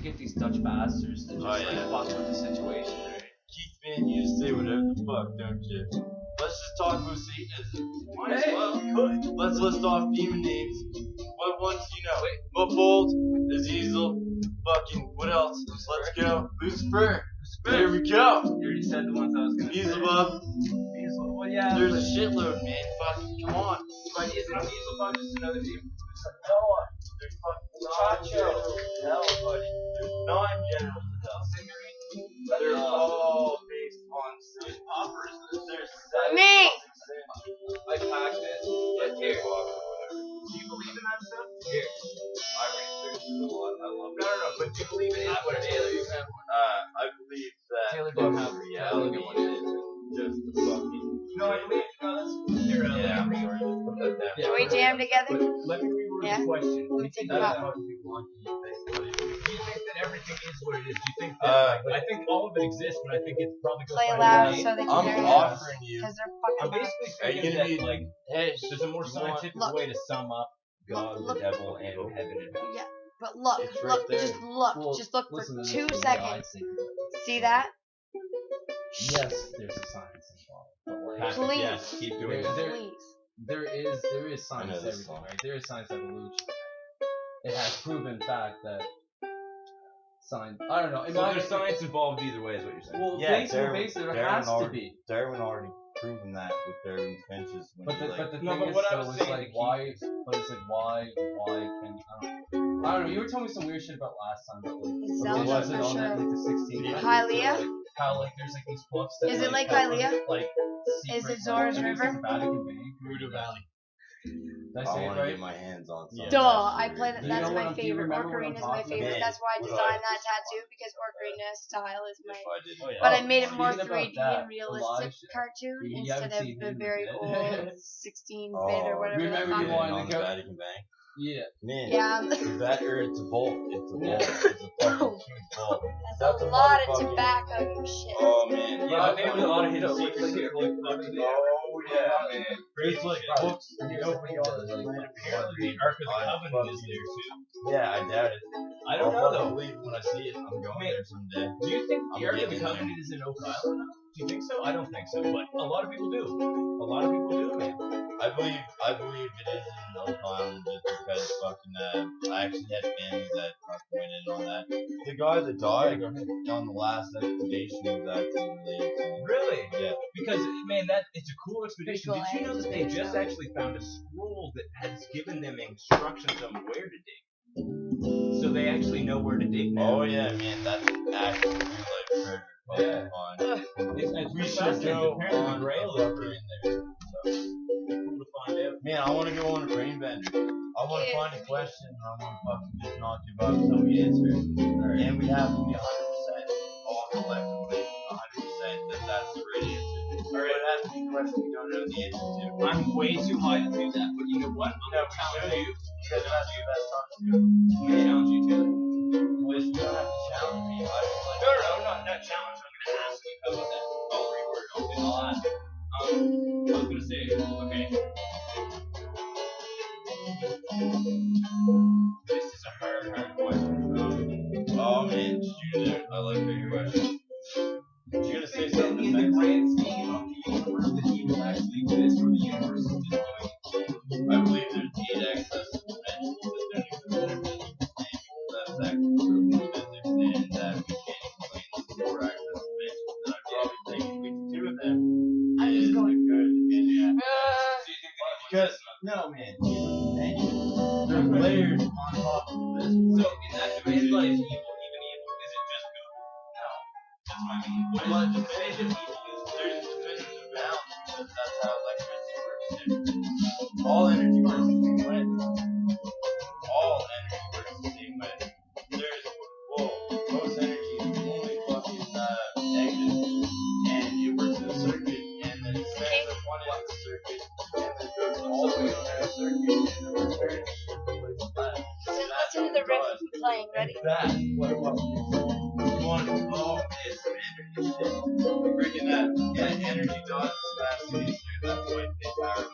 to get these Dutch bastards to just Oh, like fuck with the situation. Keith, man, you just say whatever the fuck, don't you? Let's just talk about Satanism. Might as Hey, well. good. Let's list off demon names. What ones do you know? Muffled, Azazel, fucking, what else? Let's go. Lucifer. There we go. You already said the ones I was gonna say. Beelzebub. Beelzebub. Well, yeah. There's a shitload, man. Fucking, come on. but isn't Beelzebub just another name? Noah. There's fucking Chacho. Hell, buddy. Nine generals of hell. They're all based on. Poppers. There's seven. Me. Like Pac-Man. Yeah, here. Do you believe in that stuff? Here. I researched it a lot. I love it. No, no, no. But do you believe it is what it is? Uh, I believe that Taylor don't have reality reality. is just the fucking. No, I believe. No, that's. Here, Yeah, I'm sorry. Just put that down. Can we jam together? Let me reword Yeah. the question. Do you Take it that out. Everything is what it is? Do you think Uh, that? like, I think all of it exists, but I think it's probably goes Play by loud so they can I'm hear you. offering you. Because they're I'm fucking basically Are you thinking that be like Hey, there's a more scientific Look. way to sum up God, Look. the devil, and heaven and hell. Yeah, but look, right look, there. just look, Well, just look for listen to this two from the eye seconds. See that? Yes, there's a science involved. But like, Patrick, Please. yes, keep doing There- it. there- Please. there is there is science this everything, song. right? There is science evolution. It has proven fact that science. I don't know. in So my- there's science involved either way, is what you're saying. Well, Yeah, basically, Darwin- basically there Darwin has to already- be. Darwin already proven that with Darwin's finches when But he the, like. but the No, thing but is, what I though, was is saying like to why? But it's like why? Why can I don't, I don't know. You were telling me some weird shit about last time, but like Is what Zelda was it for on that sure. like the 16? Yeah. Hylia? How like there's like these books that Is it like have, Hylia? Like Is secret, it Zora's like, I River? like, Vatican Bank. Muda Valley. Did I I say it to get my hands on something. Yeah. Duh, I play that. That's my I'm- do you favorite. remember Ocarina is my favorite. about? That's why I designed that tattoo because Ocarina style is my. I. Oh, yeah. But I made it more 3D and realistic cartoon instead of the very old 16 bit Oh, or whatever. remember you. Yeah, wanted to the go- Vatican Bank. Yeah. Man. Yeah, That or it's a bolt. It's a bolt. It's a bolt. that's That's a a lot of tobacco, you shit. Oh man. Yeah, I think a lot of his No, secrets here. Like, yeah, man. It's like books. You know, Like, like, apparently the Ark of the I Covenant is there too. Yeah, I doubt it. I don't know fucking though. believe when I see it. I'm going Man. there someday. Do you think I'm the Ark of the. Covenant is in Oak Island? Do you think so? I don't think so, but a lot of people do. A lot of people do, man. I believe I believe it is in Oak Island just because fucking uh, I actually had family that fucking went in on that. The guy that died on the last expedition was actually related to me. Really? Yeah. Because man, that it's a cool expedition. Visual Did you know that they just actually found a scroll that has given them instructions on where to dig? So they actually know where to dig now. Oh yeah, man, that's actually real life treasure. Yeah. fun. It's, it's We should go on Grail a is rubber pretty in there. cool to find out. Man, I want to go on a brain bender. I want to find a question and I want to fucking just not give up until we answer it. And we have to be 100% all collectively 100% that that's the right answer. Or it has to be a question we don't know the answer to. I'm way too high to do that, but you know what? I'm gonna challenge you. Because that's the best time to do it. You there. I like bigger questions. You're gonna say something in the grand scheme of the universe, that evil actually exists, or the universe is just going I believe there's eight excess dimensions that don't in our physical. That's actually physics, and that we can't explain the four excess dimensions. And I probably if we can do them, I'm just going. good yeah. Uh, that Because no man, you. There's layers on top of this. So in that dimension, is depends. evil? Is There's dimensions of balance because that's how electricity works. All energy works the same way. All energy works the same way. There's well, most energy is only fucking uh, negative, and it works in a circuit, and then it sends at one end of the circuit, and then goes all the way to the circuit, and then returns to the left. so listen to the riff I'm playing. Ready? Void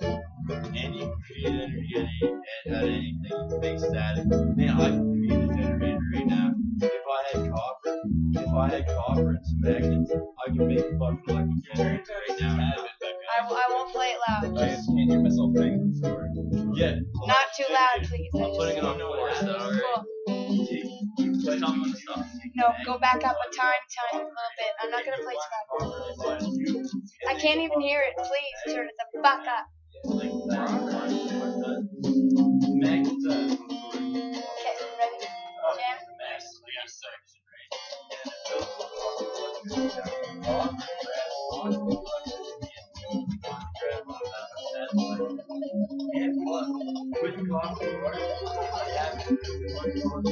they power nobody. And you can create energy at, any, at, at anything. You can make static. Man, I can create a generator right now. If I had copper if I had copper and some magnets, I could make a fucking electric generator right now. and have it back I, w- I won't play it loud. I just can't hear myself thinking the story. Yeah. Not too loud, please. I I'm putting it just- on force though, Cool. alright? No, go back up a time, time a little bit. I'm not gonna play loud. I can't even hear it. Please turn it the fuck up. Okay, ready?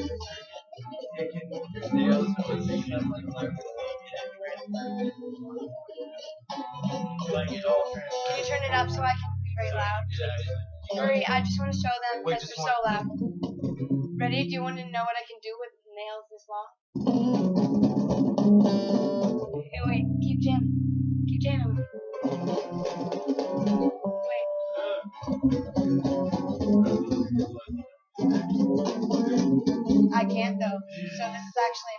Jam? Like it all Can you turn it up so I can be very loud? Hurry, I just want to show them Wait, because they're so loud. Ready? Do you want to know what I can do with nails this long? Hey, wait. Keep jamming. Keep jamming. Wait. I can't though. So this is actually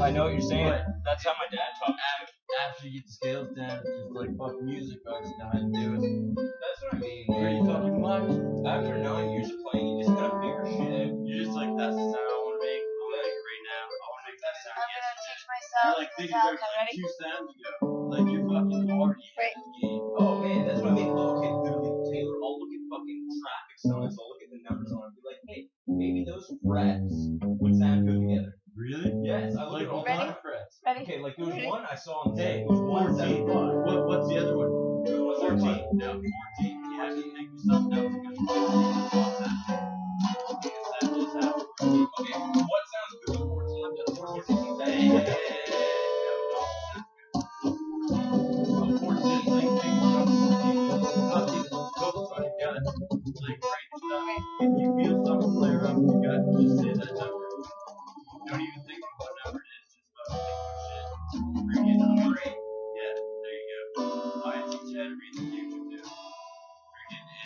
I know what you're saying. But That's how my dad taught me. after, after you get the scales down, just like fuck music. I just know how to do it. That's what I mean. Are Pretty fucking much. After nine years of playing, you just gotta figure shit out. You're just like, that's the sound I want to make. I want to make it right now. I want to make that sound I'm gonna yesterday. teach myself You're like thinking back Metallica. like Ready? two sounds ago. Like you're fucking already Wait. in the game. Oh man, that's what I mean. Oh, okay, literally, Taylor, I'll look at fucking traffic signs, I'll look at the numbers on it, be like, hey, maybe those frets I saw on tape was 175.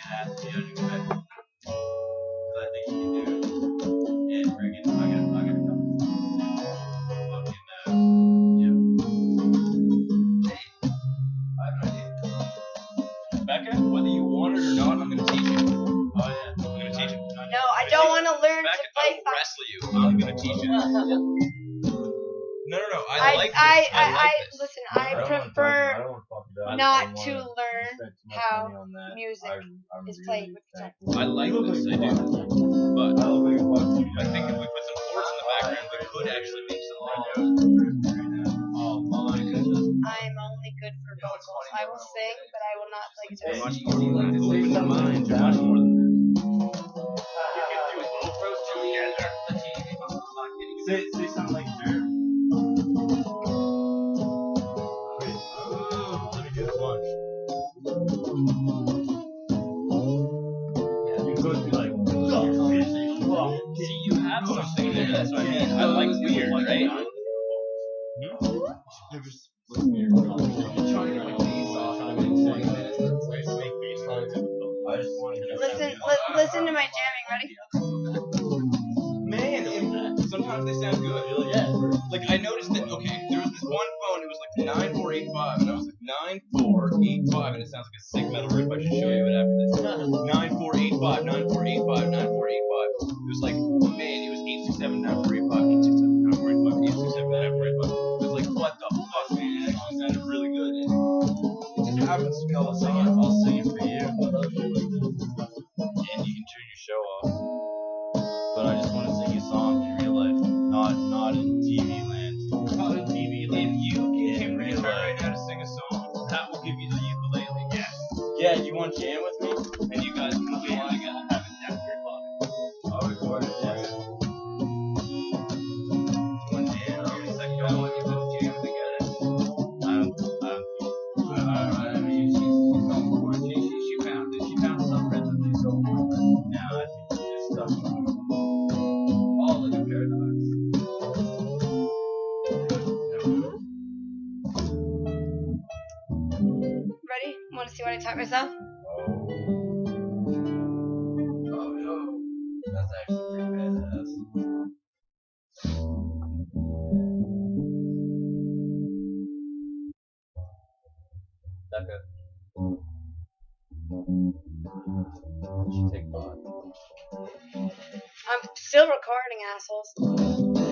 Freaking, it has to unexpected. Because I think you can do it. And freaking, I got, I got a couple of fucking, uh, yeah. I have an idea. Becca, whether you want it or not, I'm gonna teach you. Oh yeah, I'm gonna teach him. No, I don't want to learn to Becca, I play. will wrestle you. I'm gonna teach you. No, no, no. I, I, like I, this. I, I, like I, this. listen. I prefer not to learn how music is played with guitar. I like this. I do. But I think if we put some chords in the background, we could actually make some. Oh. I am only good for vocals. I will sing, but I will not play You're guitar. much easier like to open your mind. You're much more than this. Hmm? Listen, li- listen to my jamming. Ready? Man, it, sometimes they sound good. Yeah. Like I noticed that. Okay, there was this one phone. It was like nine four eight five, and I was like nine four eight five, and it sounds like a sick metal riff. I should show you it after you want to jam with? I'm still recording, assholes.